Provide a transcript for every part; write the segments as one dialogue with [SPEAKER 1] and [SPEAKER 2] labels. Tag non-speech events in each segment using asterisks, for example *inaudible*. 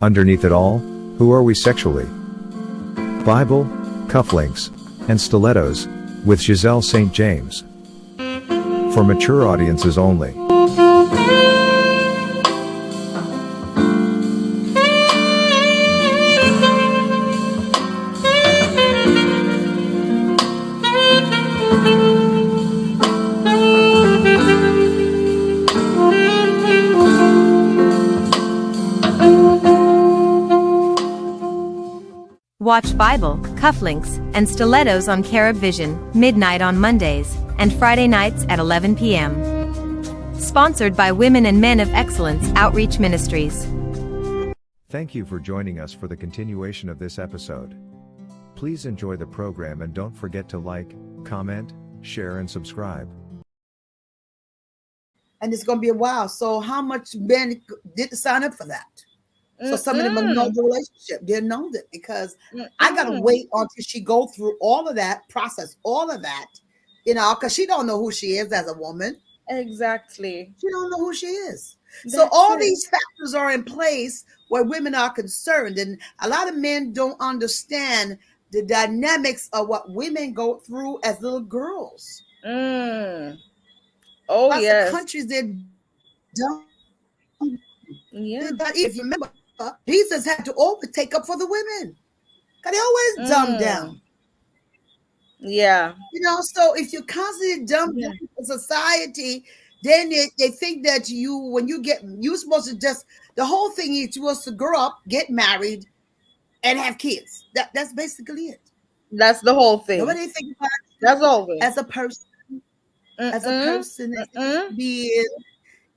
[SPEAKER 1] Underneath it all, who are we sexually? Bible, cufflinks, and stilettos, with Giselle St. James. For mature audiences only.
[SPEAKER 2] Watch Bible, cufflinks, and stilettos on Carib Vision, midnight on Mondays, and Friday nights at 11 p.m. Sponsored by Women and Men of Excellence Outreach Ministries.
[SPEAKER 1] Thank you for joining us for the continuation of this episode. Please enjoy the program and don't forget to like, comment, share, and subscribe.
[SPEAKER 3] And it's going to be a while. So, how much men didn't sign up for that? So mm, some of them have known the relationship. They know it because Mm-mm. I mm, gotta mm. wait until she go through all of that process, all of that, you know, because she don't know who she is as a woman.
[SPEAKER 4] Exactly.
[SPEAKER 3] She don't know who she is. That's so all it. these factors are in place where women are concerned, and a lot of men don't understand the dynamics of what women go through as little girls.
[SPEAKER 4] Mm. Oh yes,
[SPEAKER 3] countries that don't.
[SPEAKER 4] Yeah,
[SPEAKER 3] if you remember, Jesus had to always take up for the women. Cause they always mm. dumb down.
[SPEAKER 4] Yeah.
[SPEAKER 3] You know, so if you constantly dumb yeah. down society, then they, they think that you when you get you're supposed to just the whole thing is you're supposed to grow up, get married, and have kids. That that's basically it.
[SPEAKER 4] That's the whole thing.
[SPEAKER 3] Nobody think about
[SPEAKER 4] that's all
[SPEAKER 3] as a person. Mm-mm. As a person, be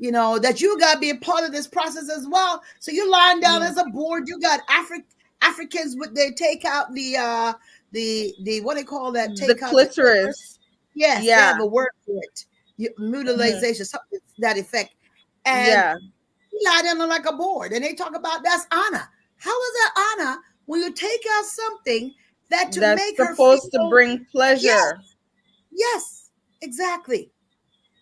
[SPEAKER 3] you know, that you got to be a part of this process as well. So you're lying down yeah. as a board. You got Afri- Africans with they take out the uh the the what they call that
[SPEAKER 4] take the out clitoris.
[SPEAKER 3] The yes, yeah, they have a word for it. mutilization, mm-hmm. something that effect. And yeah, you lie down like a board, and they talk about that's honor. How is that honor when you take out something that to that's make
[SPEAKER 4] supposed to bring pleasure?
[SPEAKER 3] Yes, yes exactly.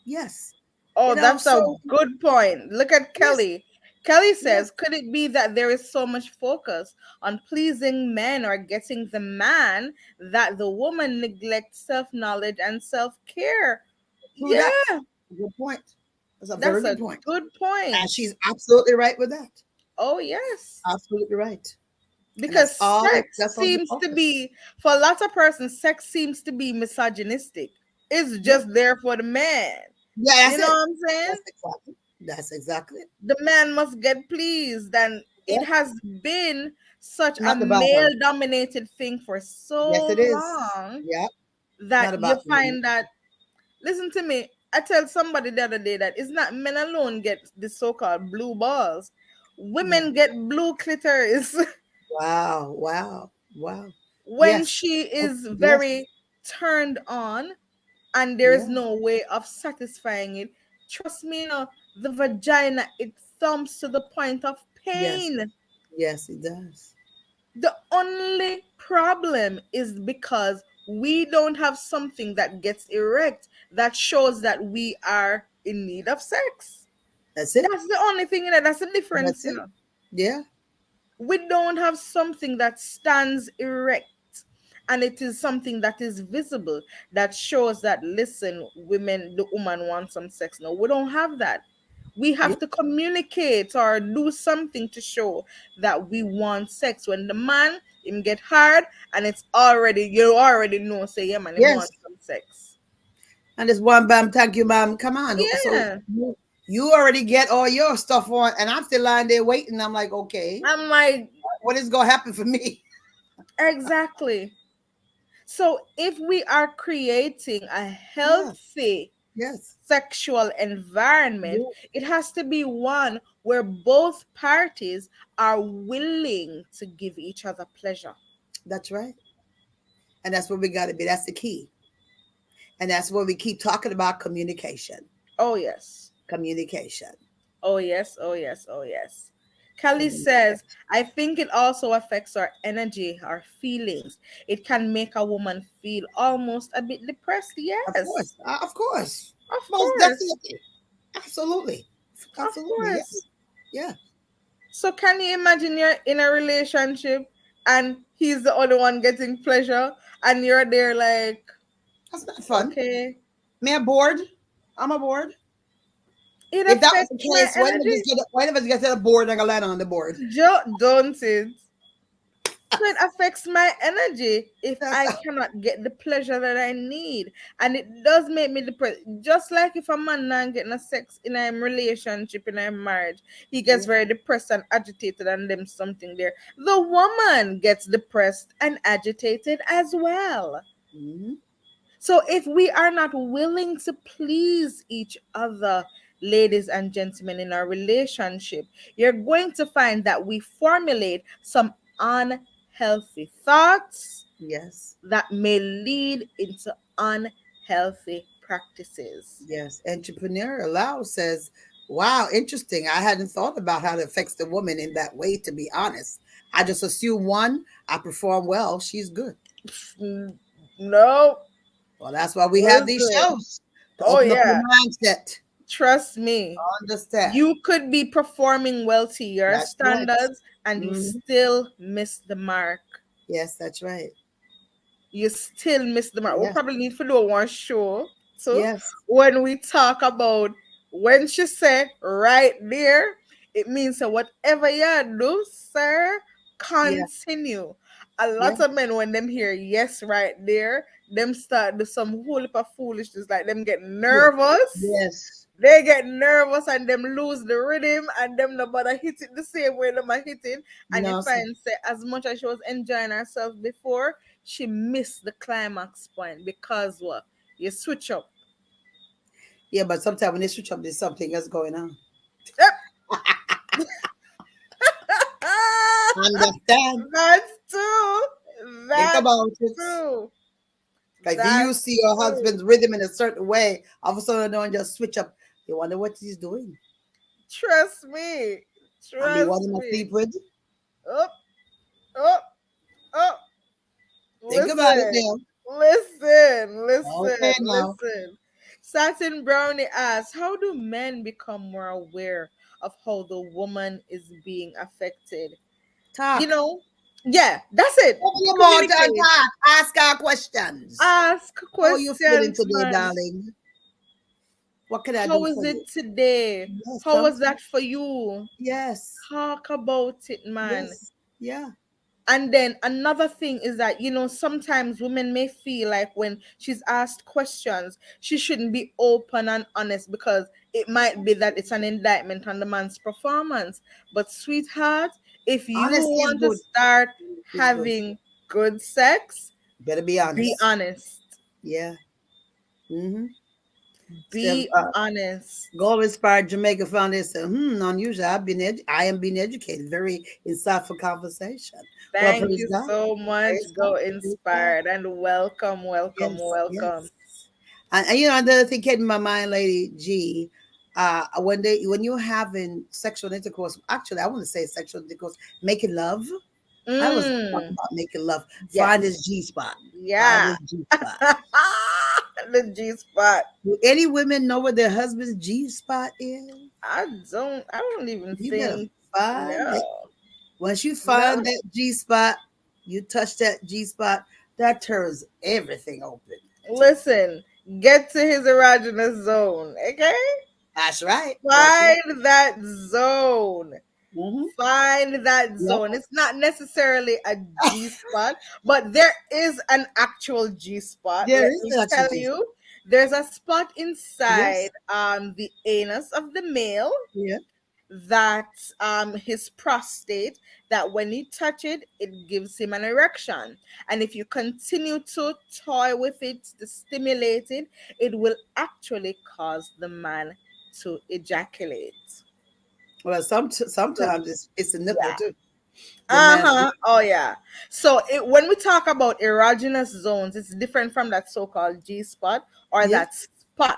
[SPEAKER 3] Yes.
[SPEAKER 4] Oh, you know, that's so, a good point. Look at Kelly. Yes. Kelly says, yes. could it be that there is so much focus on pleasing men or getting the man that the woman neglects self knowledge and self care? Yeah.
[SPEAKER 3] Good point.
[SPEAKER 4] That's a That's very good point. Good point.
[SPEAKER 3] And she's absolutely right with that.
[SPEAKER 4] Oh, yes.
[SPEAKER 3] Absolutely right.
[SPEAKER 4] Because sex seems to be, for a lot of persons, sex seems to be misogynistic. It's just yeah. there for the man.
[SPEAKER 3] Yeah,
[SPEAKER 4] you know it. what I'm saying?
[SPEAKER 3] That's exactly. That's exactly.
[SPEAKER 4] The man must get pleased, and yeah. it has been such Not a male-dominated thing for so yes, it is. long.
[SPEAKER 3] Yeah.
[SPEAKER 4] That you find that. Listen to me. I tell somebody the other day that it's not men alone get the so-called blue balls. Women yeah. get blue clitoris. *laughs*
[SPEAKER 3] wow! Wow! Wow!
[SPEAKER 4] When yes. she is very yes. turned on, and there is yeah. no way of satisfying it. Trust me, you know, the vagina it thumps to the point of pain.
[SPEAKER 3] Yes, yes it does.
[SPEAKER 4] The only problem is because we don't have something that gets erect that shows that we are in need of sex.
[SPEAKER 3] That's it.
[SPEAKER 4] That's the only thing in it. That's the difference, That's you know.
[SPEAKER 3] Yeah.
[SPEAKER 4] We don't have something that stands erect and it is something that is visible that shows that listen women the woman wants some sex. No we don't have that. We have to communicate or do something to show that we want sex. When the man him get hard and it's already you already know say yeah man yes. want some sex.
[SPEAKER 3] And it's one bam thank you ma'am. Come on.
[SPEAKER 4] Yeah.
[SPEAKER 3] So you already get all your stuff on and i'm still lying there waiting. I'm like okay.
[SPEAKER 4] I'm like
[SPEAKER 3] what is gonna happen for me? *laughs*
[SPEAKER 4] Exactly so if we are creating a healthy
[SPEAKER 3] yes. yes.
[SPEAKER 4] sexual environment, yes. it has to be one where both parties are willing to give each other pleasure.
[SPEAKER 3] That's right. And that's where we got to be. That's the key. And that's where we keep talking about communication.
[SPEAKER 4] Oh, yes.
[SPEAKER 3] Communication.
[SPEAKER 4] Oh, yes. Oh, yes. Oh, yes. Kelly says, I think it also affects our energy, our feelings. It can make a woman feel almost a bit depressed. Yes.
[SPEAKER 3] Of course. Uh, of course.
[SPEAKER 4] Of Most course.
[SPEAKER 3] Definitely. Absolutely. Absolutely. Yes. Yeah.
[SPEAKER 4] So can you imagine you're in a relationship and he's the only one getting pleasure and you're there like
[SPEAKER 3] That's not fun.
[SPEAKER 4] okay.
[SPEAKER 3] Me bored. I'm a board.
[SPEAKER 4] It
[SPEAKER 3] If that was
[SPEAKER 4] affects
[SPEAKER 3] the
[SPEAKER 4] my
[SPEAKER 3] case, one of
[SPEAKER 4] energy.
[SPEAKER 3] us get one of us get to the board and land on the board.
[SPEAKER 4] Jo- don't it? So it affects my energy if *laughs* I cannot get the pleasure that I need, and it does make me depressed. Just like if a man not getting a sex in a relationship in a marriage, he gets very depressed and agitated, and them something there. The woman gets depressed and agitated as well.
[SPEAKER 3] Mhm.
[SPEAKER 4] So if we are not willing to please each other, ladies and gentlemen, in our relationship, you're going to find that we formulate some unhealthy thoughts
[SPEAKER 3] Yes.
[SPEAKER 4] that may lead into unhealthy practices.
[SPEAKER 3] Yes. Entrepreneur Lau says, Wow, interesting. I hadn't thought about how it affects the woman in that way, to be honest. I just assume one, I perform well, she's good.
[SPEAKER 4] No,
[SPEAKER 3] Well, that's why we have these shows.
[SPEAKER 4] Oh, yeah.
[SPEAKER 3] mindset.
[SPEAKER 4] Trust me.
[SPEAKER 3] Understand.
[SPEAKER 4] You could be performing well to your
[SPEAKER 3] That's right.
[SPEAKER 4] standards and you
[SPEAKER 3] Mhm.
[SPEAKER 4] still miss the mark.
[SPEAKER 3] yes, that's right.
[SPEAKER 4] you still miss the mark.
[SPEAKER 3] We'll
[SPEAKER 4] probably need to do one show. So
[SPEAKER 3] Yes.
[SPEAKER 4] when we talk about when she said right there, it means that whatever you do, sir, continue. A lot of men when them hear yes right there, them start do some whole heap of foolishness, like them get nervous.
[SPEAKER 3] Yes.
[SPEAKER 4] They get nervous and them lose the rhythm and them no bother hit it the same way them are hitting. And
[SPEAKER 3] No,
[SPEAKER 4] you
[SPEAKER 3] sir.
[SPEAKER 4] find say as much as she was enjoying herself before, she missed the climax point because what? You switch up.
[SPEAKER 3] Yeah, but sometimes when they switch up, there's something else going on. *laughs* Understand?
[SPEAKER 4] That's true.
[SPEAKER 3] Think
[SPEAKER 4] That's
[SPEAKER 3] about it.
[SPEAKER 4] true.
[SPEAKER 3] Like if
[SPEAKER 4] That's
[SPEAKER 3] you see your
[SPEAKER 4] true.
[SPEAKER 3] husband's rhythm in a certain way, all of a sudden don't just switch up. You wonder what he's doing.
[SPEAKER 4] Trust me.
[SPEAKER 3] And you
[SPEAKER 4] Trust
[SPEAKER 3] want him to
[SPEAKER 4] me.
[SPEAKER 3] sleep with?
[SPEAKER 4] Up, up, up.
[SPEAKER 3] Think about it now.
[SPEAKER 4] Listen, listen,
[SPEAKER 3] Okay, now.
[SPEAKER 4] listen. Satin Brownie asks, How do men become more aware of how the woman is being affected?
[SPEAKER 3] Talk.
[SPEAKER 4] You know, yeah, that's it.
[SPEAKER 3] Open your mouth and talk. Ask our questions.
[SPEAKER 4] Ask questions.
[SPEAKER 3] How you feeling today,
[SPEAKER 4] man.
[SPEAKER 3] darling? What can I
[SPEAKER 4] How
[SPEAKER 3] for
[SPEAKER 4] it
[SPEAKER 3] you?
[SPEAKER 4] today?
[SPEAKER 3] Yes,
[SPEAKER 4] How was that for you?
[SPEAKER 3] Yes.
[SPEAKER 4] Talk about it, man.
[SPEAKER 3] Yes. Yeah.
[SPEAKER 4] And then another thing is that, you know, sometimes women may feel like when she's asked questions, she shouldn't be open and honest because it might be that it's an indictment on the man's performance. But, sweetheart, if you
[SPEAKER 3] Honesty
[SPEAKER 4] want to
[SPEAKER 3] good.
[SPEAKER 4] start
[SPEAKER 3] good.
[SPEAKER 4] having good sex,
[SPEAKER 3] Better be honest.
[SPEAKER 4] be honest.
[SPEAKER 3] Yeah. Mm-hmm.
[SPEAKER 4] Be
[SPEAKER 3] uh,
[SPEAKER 4] honest.
[SPEAKER 3] Goal Inspired Jamaica Foundation. Hmm, unusual. I've been edu- I am being educated. Very insightful conversation.
[SPEAKER 4] Thank
[SPEAKER 3] praise
[SPEAKER 4] you
[SPEAKER 3] God.
[SPEAKER 4] so much.
[SPEAKER 3] Praise
[SPEAKER 4] Go.
[SPEAKER 3] God.
[SPEAKER 4] inspired and welcome, welcome,
[SPEAKER 3] Yes,
[SPEAKER 4] welcome.
[SPEAKER 3] yes. And, and, you know, another thing came in my mind, Lady G. Uh, when they when you're having sexual intercourse, actually, I want to say sexual intercourse, making love. I was talking
[SPEAKER 4] Mm,
[SPEAKER 3] about making love.
[SPEAKER 4] Yes.
[SPEAKER 3] Find his G spot.
[SPEAKER 4] yeah. *laughs*
[SPEAKER 3] Find
[SPEAKER 4] the G spot.
[SPEAKER 3] Do any women know where their husband's G spot is?
[SPEAKER 4] I don't. I don't even
[SPEAKER 3] You
[SPEAKER 4] think.
[SPEAKER 3] find.
[SPEAKER 4] No.
[SPEAKER 3] Once you find
[SPEAKER 4] No.
[SPEAKER 3] that G spot, you touch that G spot, that turns everything open.
[SPEAKER 4] Listen, get to his erogenous zone. Okay,
[SPEAKER 3] That's right. That's
[SPEAKER 4] find that zone.
[SPEAKER 3] Mhm.
[SPEAKER 4] Find that
[SPEAKER 3] Yep.
[SPEAKER 4] zone. It's not necessarily a G spot, but there is an actual G spot.
[SPEAKER 3] There
[SPEAKER 4] Let
[SPEAKER 3] is
[SPEAKER 4] me
[SPEAKER 3] an
[SPEAKER 4] tell you. There's a spot inside um the anus of the male
[SPEAKER 3] Yeah.
[SPEAKER 4] that um his prostate that when you touch it it gives him an erection and if you continue to toy with it to stimulate it it will actually cause the man to ejaculate
[SPEAKER 3] Well, some sometimes it's it's a nipple
[SPEAKER 4] Yeah.
[SPEAKER 3] too.
[SPEAKER 4] Uh-huh oh yeah so it, when we talk about erogenous zones it's different from that so-called g-spot or
[SPEAKER 3] Yeah.
[SPEAKER 4] that spot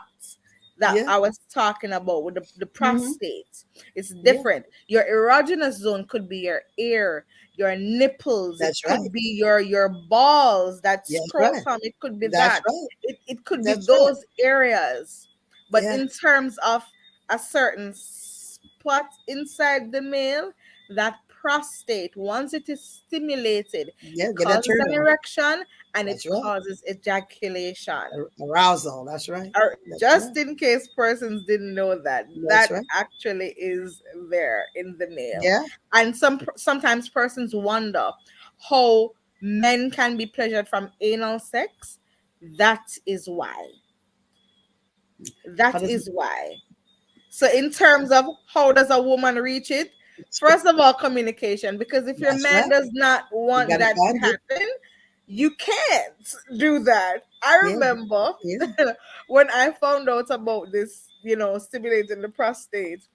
[SPEAKER 4] that
[SPEAKER 3] Yeah. Mm-hmm.
[SPEAKER 4] I was talking about with the, the prostate. It's different. Your erogenous zone could be your ear, your nipples,
[SPEAKER 3] That's
[SPEAKER 4] it could be your your balls, that
[SPEAKER 3] That's right.
[SPEAKER 4] it could be
[SPEAKER 3] That's
[SPEAKER 4] that.
[SPEAKER 3] right.
[SPEAKER 4] It, it could
[SPEAKER 3] That's
[SPEAKER 4] be
[SPEAKER 3] right.
[SPEAKER 4] those areas. But
[SPEAKER 3] Yeah.
[SPEAKER 4] in terms of a certain spot inside the male, that prostate, once it is stimulated,
[SPEAKER 3] Yeah, get that
[SPEAKER 4] causes an erection and
[SPEAKER 3] That's
[SPEAKER 4] it
[SPEAKER 3] right.
[SPEAKER 4] causes ejaculation.
[SPEAKER 3] Arousal. That's right. That's
[SPEAKER 4] just in case persons didn't know that,
[SPEAKER 3] That's
[SPEAKER 4] that
[SPEAKER 3] right.
[SPEAKER 4] actually is there in the male.
[SPEAKER 3] Yeah.
[SPEAKER 4] And some sometimes persons wonder how men can be pleasured from anal sex. That is why. Hmm. That
[SPEAKER 3] How does-
[SPEAKER 4] is why. So, in terms of how does a woman reach it? First of all, communication. Because if your
[SPEAKER 3] That's
[SPEAKER 4] man
[SPEAKER 3] right.
[SPEAKER 4] does not want that to
[SPEAKER 3] find it.
[SPEAKER 4] happen, you can't do that. I
[SPEAKER 3] Yeah.
[SPEAKER 4] remember
[SPEAKER 3] Yeah. *laughs*
[SPEAKER 4] when I found out about this, you know, stimulating the prostate,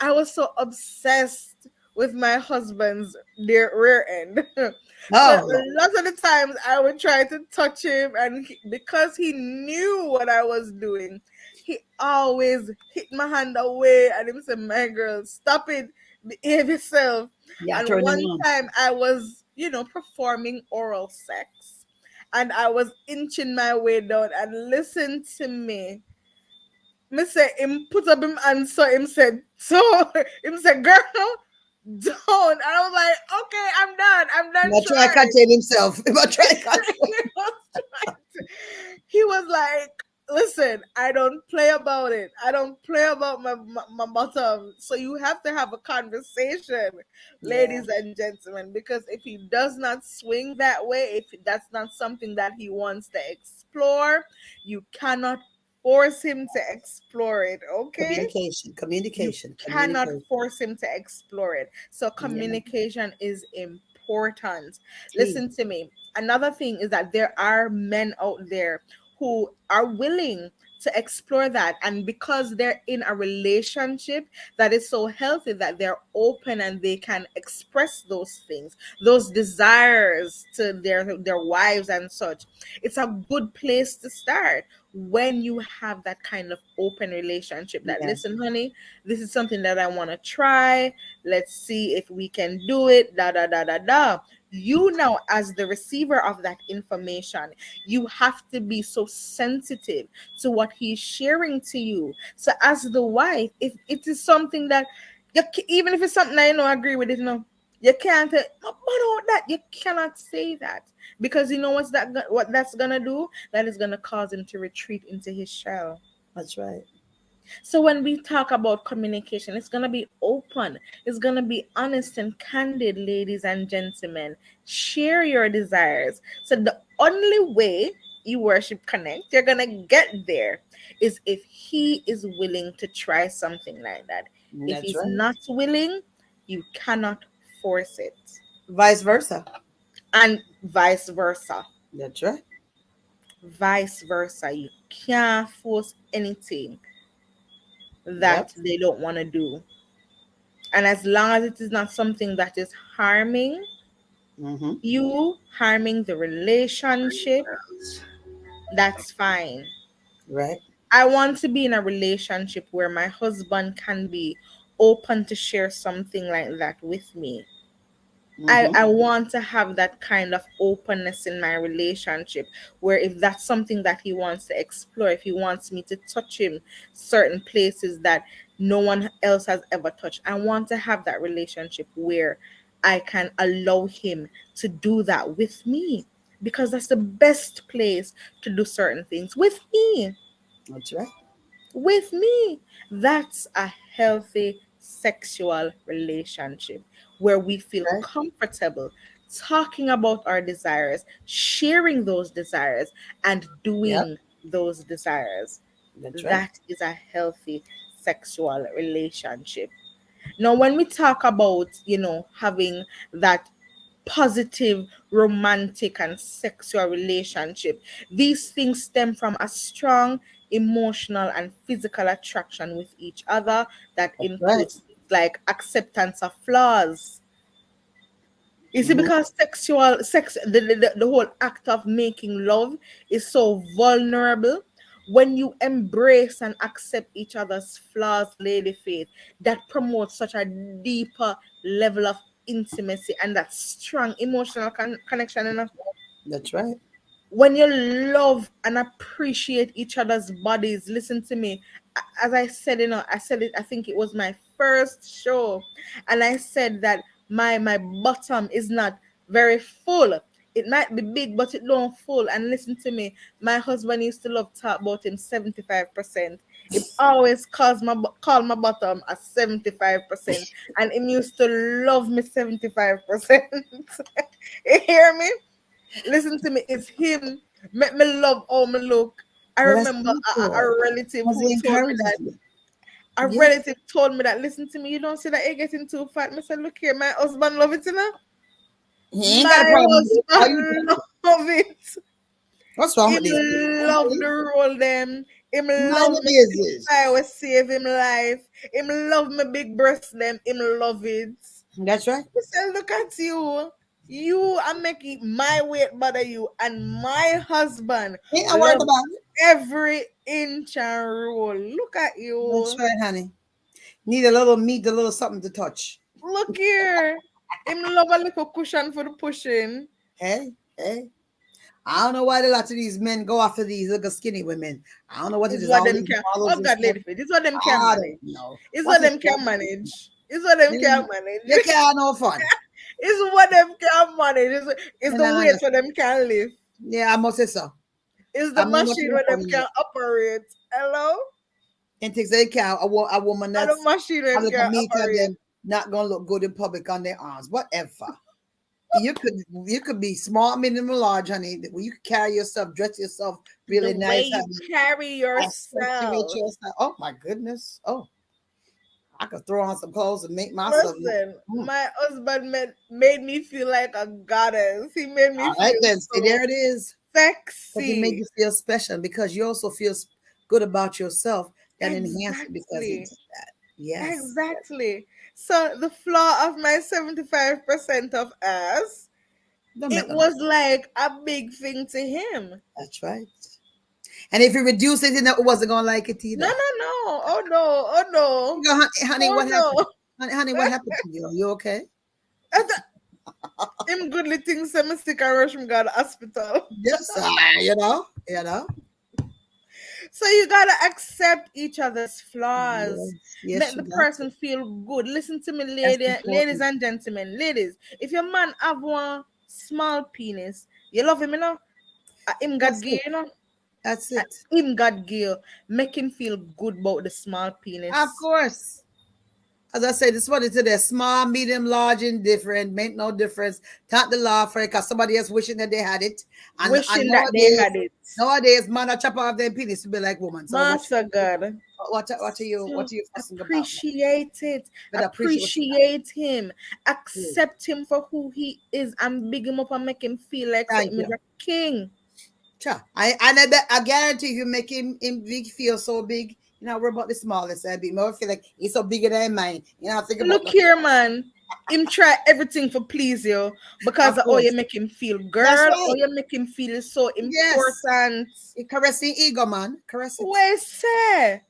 [SPEAKER 4] I was so obsessed with my husband's rear, rear end. *laughs*
[SPEAKER 3] Oh,
[SPEAKER 4] So lots of the times I would try to touch him, and he, because he knew what I was doing, he always hit my hand away and he said, My girl, stop it, behave yourself.
[SPEAKER 3] yeah.
[SPEAKER 4] and one
[SPEAKER 3] on.
[SPEAKER 4] time I was, you know, performing oral sex, and I was inching my way down, and listen to me. Me say him put up him and so him said, so *laughs* him said, girl, don't. And I was like, okay, I'm done. I'm done.
[SPEAKER 3] But try to
[SPEAKER 4] trying."
[SPEAKER 3] contain himself. *laughs* But try to contain.
[SPEAKER 4] he, was *laughs* trying to- he was like, listen, I don't play about it. I don't play about my, my, my bottom. So you have to have a conversation, ladies and gentlemen, because if he does not swing that way, if that's not something that he wants to explore, you cannot force him to explore it. Okay
[SPEAKER 3] Communication. Communication.
[SPEAKER 4] cannot
[SPEAKER 3] communication.
[SPEAKER 4] force him to explore it. So communication is important. Listen to me. Another thing is that there are men out there who are willing to explore that. And because they're in a relationship that is so healthy that they're open and they can express those things those desires to their their wives and such it's a good place to start when you have that kind of open relationship that
[SPEAKER 3] Yeah.
[SPEAKER 4] listen honey this is something that i want to try. Let's see if we can do it. Da da da da da you now as the receiver of that information you have to be so sensitive to what he's sharing to you. So as the wife if it is something that you, even if it's something i know agree with it no you can't uh, "No, but about that you cannot say that. Because you know what's that what that's gonna do? That is gonna cause him to retreat into his shell.
[SPEAKER 3] That's right.
[SPEAKER 4] So when we talk about communication, it's gonna be open, it's gonna be honest and candid, ladies and gentlemen. Share your desires. So the only way you worship connect, you're gonna get there is if he is willing to try something like that. if he's
[SPEAKER 3] right.
[SPEAKER 4] not willing, you cannot force it.
[SPEAKER 3] Vice versa.
[SPEAKER 4] And vice versa.
[SPEAKER 3] That's right.
[SPEAKER 4] Vice versa. You can't force anything that they don't want to do. And as long as it is not something that is harming
[SPEAKER 3] Mm-hmm.
[SPEAKER 4] you, harming the relationship, that's fine.
[SPEAKER 3] Right.
[SPEAKER 4] I want to be in a relationship where my husband can be open to share something like that with me. I, I mm-hmm. want to have that kind of openness in my relationship where if that's something that he wants to explore, if he wants me to touch him certain places that no one else has ever touched, I want to have that relationship where I can allow him to do that with me because that's the best place to do certain things with me
[SPEAKER 3] That's right.
[SPEAKER 4] with me. That's a healthy sexual relationship where we feel
[SPEAKER 3] Right.
[SPEAKER 4] comfortable talking about our desires, sharing those desires, and doing those desires.
[SPEAKER 3] That's right.
[SPEAKER 4] That is a healthy sexual relationship. Now, when we talk about, you know, having that positive romantic and sexual relationship, these things stem from a strong emotional and physical attraction with each other that
[SPEAKER 3] That's
[SPEAKER 4] includes like acceptance of flaws. You see,
[SPEAKER 3] Mhm.
[SPEAKER 4] because sexual sex, the, the, the whole act of making love is so vulnerable. When you embrace and accept each other's flaws, Lady Faith, that promotes such a deeper level of intimacy and that strong emotional con- connection. And
[SPEAKER 3] That's right.
[SPEAKER 4] When you love and appreciate each other's bodies, listen to me. As I said, you know, I said it, I think it was my first show, and I said that my my bottom is not very full. It might be big, but it don't full. And listen to me, my husband used to love talk about him 75%. It always calls my call my bottom at 75%. And him used to love me 75%. *laughs* you hear me? Listen to me, it's him. Make me love all me look. I remember a, a- a relative who told me that a
[SPEAKER 3] Yes.
[SPEAKER 4] relative told me that listen to me, you don't see that you're getting too fat. I said, look here, my husband love it, you know.
[SPEAKER 3] He ain't got a
[SPEAKER 4] My
[SPEAKER 3] problem. with it. How
[SPEAKER 4] husband
[SPEAKER 3] you- *laughs*
[SPEAKER 4] love it.
[SPEAKER 3] What's wrong
[SPEAKER 4] Him
[SPEAKER 3] with these?
[SPEAKER 4] love the roll them. Him love
[SPEAKER 3] the
[SPEAKER 4] me. I will save him life. Him love my big breast them. Him love it.
[SPEAKER 3] That's right.
[SPEAKER 4] I said, look at you. You are making my weight bother you and my husband
[SPEAKER 3] Ain't I worried about it.
[SPEAKER 4] every inch and roll. Look at you.
[SPEAKER 3] That's right, honey. Need a little meat, a little something to touch.
[SPEAKER 4] Look here. Him love a little cushion for the pushing.
[SPEAKER 3] Hey, hey. I don't know why a lot of these men go after these little skinny women. I don't know what
[SPEAKER 4] It's what
[SPEAKER 3] all
[SPEAKER 4] them
[SPEAKER 3] these
[SPEAKER 4] can. Oh God, lady, this what them can manage. It's
[SPEAKER 3] What
[SPEAKER 4] what them can manage. It's what them can manage.
[SPEAKER 3] They can't have no fun. *laughs*
[SPEAKER 4] It's what them can manage. It's, it's the weight for them can live.
[SPEAKER 3] Yeah, I must say so.
[SPEAKER 4] It's the
[SPEAKER 3] I'm
[SPEAKER 4] machine where them can operate. Hello?
[SPEAKER 3] And takes a cow, a, a woman
[SPEAKER 4] Not
[SPEAKER 3] that's
[SPEAKER 4] the machine them
[SPEAKER 3] the
[SPEAKER 4] can operate.
[SPEAKER 3] them not gonna look good in public on their arms. Whatever. you could you could be small, medium, or large, honey. You could carry yourself, dress yourself really
[SPEAKER 4] the
[SPEAKER 3] nice.
[SPEAKER 4] way you
[SPEAKER 3] honey.
[SPEAKER 4] carry yourself.
[SPEAKER 3] yourself. Oh my goodness. Oh, I could throw on some clothes and make myself.
[SPEAKER 4] Listen,
[SPEAKER 3] Mm.
[SPEAKER 4] my husband made, made me feel like a goddess. He made me
[SPEAKER 3] right, then.
[SPEAKER 4] so
[SPEAKER 3] See, there it is. But he made you feel special because you also feel good about yourself. That enhance it because he did that. Yes.
[SPEAKER 4] Exactly. So the flaw of my 75% of us, it was like a big thing to him.
[SPEAKER 3] That's right. And if you reduce it, then it wasn't gonna like it either.
[SPEAKER 4] No, no, no. Oh no, oh no.
[SPEAKER 3] Honey, honey,
[SPEAKER 4] oh,
[SPEAKER 3] what
[SPEAKER 4] no.
[SPEAKER 3] happened? Honey, honey, what happened to you? Are you okay?
[SPEAKER 4] Him goodly things say me stick and rush me go to hospital.
[SPEAKER 3] Yes, uh, you know, you know.
[SPEAKER 4] So you gotta accept each other's flaws.
[SPEAKER 3] Yes,
[SPEAKER 4] Make
[SPEAKER 3] you
[SPEAKER 4] the person feel good. Listen to me, lady, ladies and gentlemen. Ladies, if your man have one small penis, you love him, you know. Uh, him got gay, you know.
[SPEAKER 3] That's it.
[SPEAKER 4] Him got gay. Make him feel good about the small penis.
[SPEAKER 3] Of course. As I said, this one is today small, medium, large, indifferent, make no difference. Thank the law for it because somebody else wishing that they had it. And,
[SPEAKER 4] Wishing
[SPEAKER 3] and
[SPEAKER 4] that they
[SPEAKER 3] nowadays-
[SPEAKER 4] had it.
[SPEAKER 3] Nowadays, man, I chop off their penis to be like woman. So what,
[SPEAKER 4] Master God.
[SPEAKER 3] what, what are you what are you fussing about?
[SPEAKER 4] appreciate it.
[SPEAKER 3] But appreciate what you
[SPEAKER 4] Appreciate him. Accept him for who he is and big him up and make him feel like
[SPEAKER 3] Thank
[SPEAKER 4] is a king.
[SPEAKER 3] I and I, bet, I guarantee you make him, him big feel so big. You know, we're about the smallest. I be more feel like he's so bigger than mine. You know, think about
[SPEAKER 4] Look here, man. Him try everything for please you because
[SPEAKER 3] Of
[SPEAKER 4] how you make him feel, girl.
[SPEAKER 3] right.
[SPEAKER 4] How you make him feel so
[SPEAKER 3] Yes.
[SPEAKER 4] important.
[SPEAKER 3] He caressing ego, man. Caressing.
[SPEAKER 4] Where say? And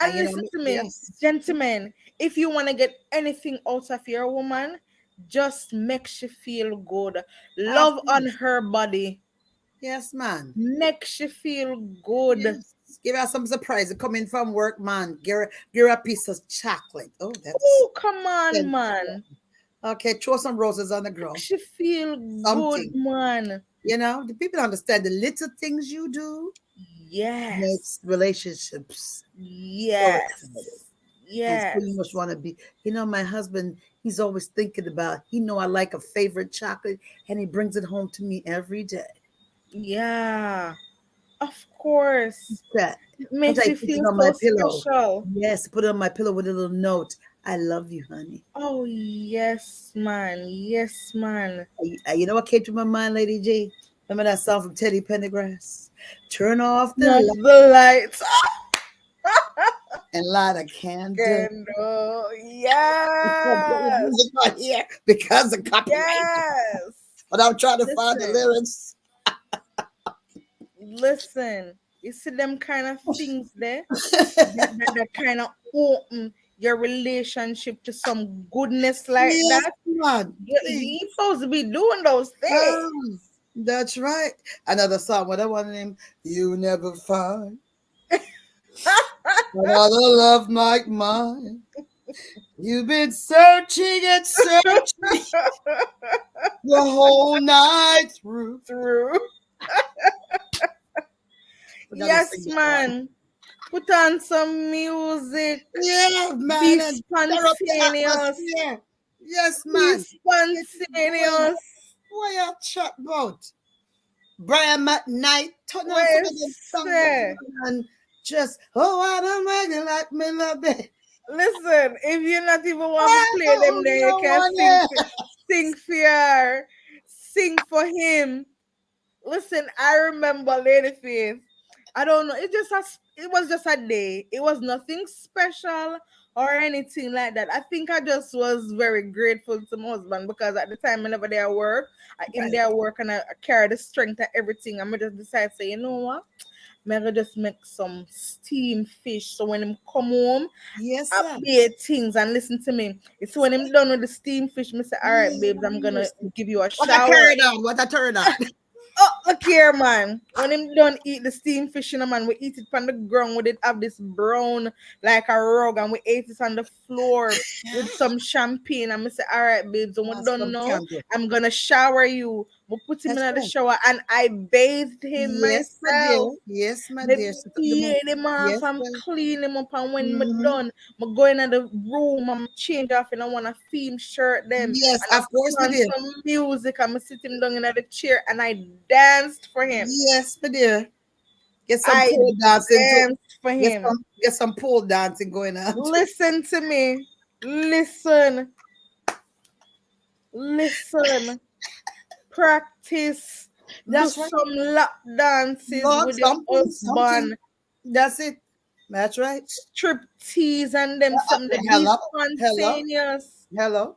[SPEAKER 3] And you know,
[SPEAKER 4] listen to me,
[SPEAKER 3] yes.
[SPEAKER 4] gentlemen. If you want to get anything out of your woman, just make she feel good. Love on her body.
[SPEAKER 3] Yes, man.
[SPEAKER 4] Makes you feel good.
[SPEAKER 3] Yes. Give her some surprise. Coming from work, man. Give her, give her a piece of chocolate. Oh, that's
[SPEAKER 4] Oh, come on,
[SPEAKER 3] Then-
[SPEAKER 4] man.
[SPEAKER 3] okay. Throw some roses on the ground.
[SPEAKER 4] She feel good, man.
[SPEAKER 3] You know, the people understand the little things you do
[SPEAKER 4] Yes.
[SPEAKER 3] makes relationships.
[SPEAKER 4] Yes. Yes.
[SPEAKER 3] He's pretty much want to be. You know, my husband. He's always thinking about. He know I like a favorite chocolate, and he brings it home to me every day.
[SPEAKER 4] Yeah. Of course.
[SPEAKER 3] That
[SPEAKER 4] It makes
[SPEAKER 3] like
[SPEAKER 4] you feel
[SPEAKER 3] on my pillow.
[SPEAKER 4] special.
[SPEAKER 3] yes, put it on my pillow with a little note. I love you, honey.
[SPEAKER 4] Oh yes, man. Yes, man.
[SPEAKER 3] You know what came to my mind, Lady G? Remember that song from Teddy Pendergrass? Turn off the light
[SPEAKER 4] the lights. *laughs*
[SPEAKER 3] and light a candle.
[SPEAKER 4] Candle. Yes.
[SPEAKER 3] music on here because of copyright.
[SPEAKER 4] Yes.
[SPEAKER 3] But I'm trying to find the lyrics.
[SPEAKER 4] Listen, you see them kind of things there that, *laughs* that, that kind of open your relationship to some goodness like
[SPEAKER 3] Yes,
[SPEAKER 4] that.
[SPEAKER 3] man.
[SPEAKER 4] You, you supposed to be doing those things.
[SPEAKER 3] Um, that's right. Another song. What I want name? You never find another love like mine. You've been searching and searching *laughs* the whole night through.
[SPEAKER 4] Through. *laughs* yes, man. Put on some music.
[SPEAKER 3] Yeah, man.
[SPEAKER 4] Be
[SPEAKER 3] and stir up the
[SPEAKER 4] spontaneous.
[SPEAKER 3] atmosphere. Yes,
[SPEAKER 4] Be
[SPEAKER 3] man.
[SPEAKER 4] spontaneous.
[SPEAKER 3] What you chat about? Brian McKnight, turn on some of them songs and just oh, I don't make it like me love it.
[SPEAKER 4] Listen, if you not even want to play them, then you can sing,
[SPEAKER 3] there.
[SPEAKER 4] sing for her, sing for him. Listen, I remember Lady Faith. I don't know. It just has, it was just a day. It was nothing special or anything like that. I think I just was very grateful to my husband because at the time whenever they at work, I in their work and I, I carry the strength of everything. I'm just decide say, you know what? I'm gonna just make some steam fish. So when him come home,
[SPEAKER 3] Yes, sir.
[SPEAKER 4] update things and listen to me. It's when I'm done with the steam fish, me say, all right, babes, I'm gonna give you a shower.
[SPEAKER 3] What a turn on, what a turn on.
[SPEAKER 4] Oh, look here, man. When him done eat the steamed fish, you know, man, we eat it on the ground. We did have this brown like a rug, and we ate it on the floor with some champagne. And I say, all right, babes, when we
[SPEAKER 3] That's
[SPEAKER 4] done
[SPEAKER 3] some
[SPEAKER 4] now. I'm gonna shower you. We put him
[SPEAKER 3] That's
[SPEAKER 4] in the shower, and I bathed him
[SPEAKER 3] Yes, my
[SPEAKER 4] myself.
[SPEAKER 3] dear. Yes, my dear. Sit up the
[SPEAKER 4] him off
[SPEAKER 3] Yes,
[SPEAKER 4] and
[SPEAKER 3] well.
[SPEAKER 4] clean him up, and when me
[SPEAKER 3] Mhm.
[SPEAKER 4] done, me go in the room I'm change off and I want a theme shirt then.
[SPEAKER 3] Yes,
[SPEAKER 4] and I
[SPEAKER 3] of course,
[SPEAKER 4] put
[SPEAKER 3] my
[SPEAKER 4] on
[SPEAKER 3] dear.
[SPEAKER 4] some music and me sit him down in the chair and I danced for him.
[SPEAKER 3] Yes, my dear. Get some
[SPEAKER 4] I
[SPEAKER 3] pole dancing.
[SPEAKER 4] for
[SPEAKER 3] Get
[SPEAKER 4] him.
[SPEAKER 3] some, get some pole dancing going on. *laughs*
[SPEAKER 4] Listen to me. Listen. Listen. Practice.
[SPEAKER 3] That's
[SPEAKER 4] Do
[SPEAKER 3] right.
[SPEAKER 4] some lap dances
[SPEAKER 3] Lord,
[SPEAKER 4] with your husband.
[SPEAKER 3] something. That's it. That's right.
[SPEAKER 4] Strip tease and them
[SPEAKER 3] Uh,
[SPEAKER 4] something
[SPEAKER 3] hello,
[SPEAKER 4] spontaneous.
[SPEAKER 3] Hello.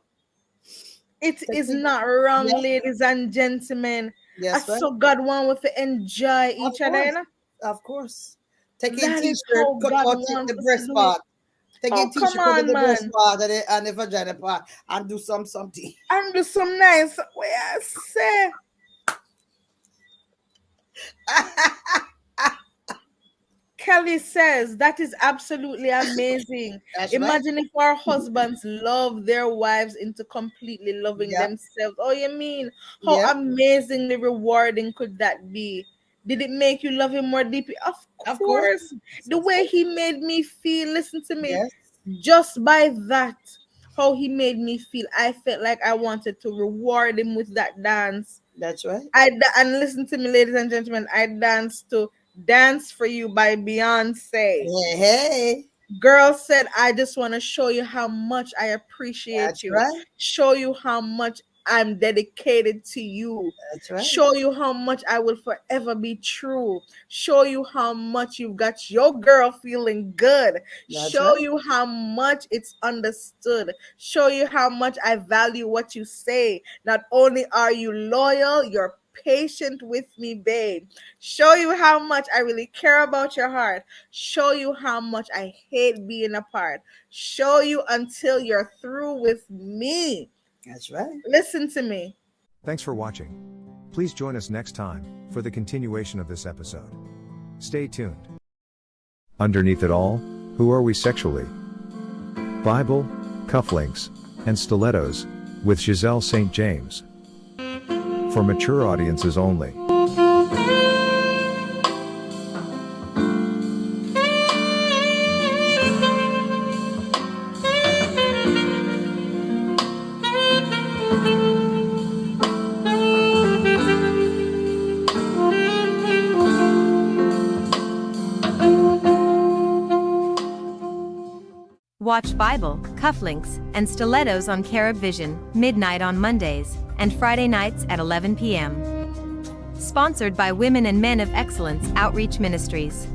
[SPEAKER 4] It
[SPEAKER 3] Take
[SPEAKER 4] is
[SPEAKER 3] it.
[SPEAKER 4] not wrong,
[SPEAKER 3] Yeah.
[SPEAKER 4] ladies and gentlemen.
[SPEAKER 3] Yes,
[SPEAKER 4] I so God want we to enjoy each other.
[SPEAKER 3] course.
[SPEAKER 4] you know?
[SPEAKER 3] Of course. A t-shirt, cut out the-
[SPEAKER 4] wants
[SPEAKER 3] the
[SPEAKER 4] us
[SPEAKER 3] breast
[SPEAKER 4] to do it.
[SPEAKER 3] part. Take
[SPEAKER 4] Oh,
[SPEAKER 3] t-shirt,
[SPEAKER 4] come on, man.
[SPEAKER 3] part and the, and the vagina part and do some something. *laughs*
[SPEAKER 4] And do some nice way I say. Kelly says that is absolutely amazing. *laughs*
[SPEAKER 3] That's right.
[SPEAKER 4] Imagine if our husbands love their wives into completely loving
[SPEAKER 3] Yeah.
[SPEAKER 4] themselves. Oh, you mean how
[SPEAKER 3] Yeah.
[SPEAKER 4] amazingly rewarding could that be? Did it make you love him more deeply? Of course.
[SPEAKER 3] Of course.
[SPEAKER 4] The way he made me feel, listen to me,
[SPEAKER 3] Yes.
[SPEAKER 4] just by that, how he made me feel, I felt like I wanted to reward him with that dance.
[SPEAKER 3] That's right.
[SPEAKER 4] I and listen to me, ladies and gentlemen, I danced to Dance for You by Beyonce.
[SPEAKER 3] Hey, hey.
[SPEAKER 4] Girl said, I just want to show you how much I appreciate
[SPEAKER 3] That's
[SPEAKER 4] you.
[SPEAKER 3] right.
[SPEAKER 4] Show you how much I'm dedicated to you.
[SPEAKER 3] Right.
[SPEAKER 4] Show you how much I will forever be true. Show you how much you've got your girl feeling good.
[SPEAKER 3] That's
[SPEAKER 4] Show
[SPEAKER 3] right.
[SPEAKER 4] you how much it's understood. Show you how much I value what you say. Not only are you loyal, you're patient with me, babe. Show you how much I really care about your heart. Show you how much I hate being apart. Show you until you're through with me.
[SPEAKER 3] That's right.
[SPEAKER 4] Listen to me.
[SPEAKER 1] Thanks for watching. Please join us next time for the continuation of this episode. Stay tuned. Underneath it all, who are we sexually? Bible, cufflinks, and stilettos, with Giselle St. James. For mature audiences only.
[SPEAKER 2] Watch Bible, cufflinks, and stilettos on Carib Vision, midnight on Mondays, and Friday nights at 11 p.m. Sponsored by Women and Men of Excellence Outreach Ministries.